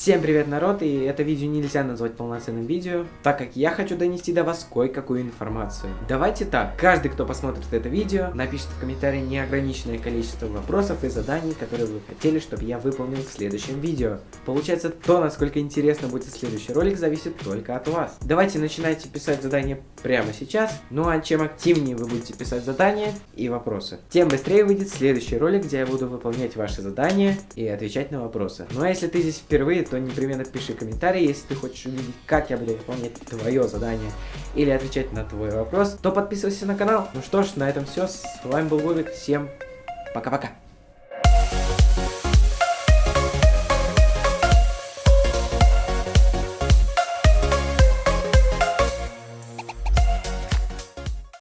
Всем привет, народ, и это видео нельзя назвать полноценным видео, так как я хочу донести до вас кое-какую информацию. Давайте так, каждый, кто посмотрит это видео, напишет в комментарии неограниченное количество вопросов и заданий, которые вы хотели, чтобы я выполнил в следующем видео. Получается, то, насколько интересно будет следующий ролик, зависит только от вас. Давайте начинайте писать задания прямо сейчас, ну а чем активнее вы будете писать задания и вопросы, тем быстрее выйдет следующий ролик, где я буду выполнять ваши задания и отвечать на вопросы. Ну а если ты здесь впервые, то непременно пиши комментарий, если ты хочешь увидеть, как я буду выполнять твое задание или отвечать на твой вопрос, то подписывайся на канал. Ну что ж, на этом все. С вами был Вовик. Всем пока-пока.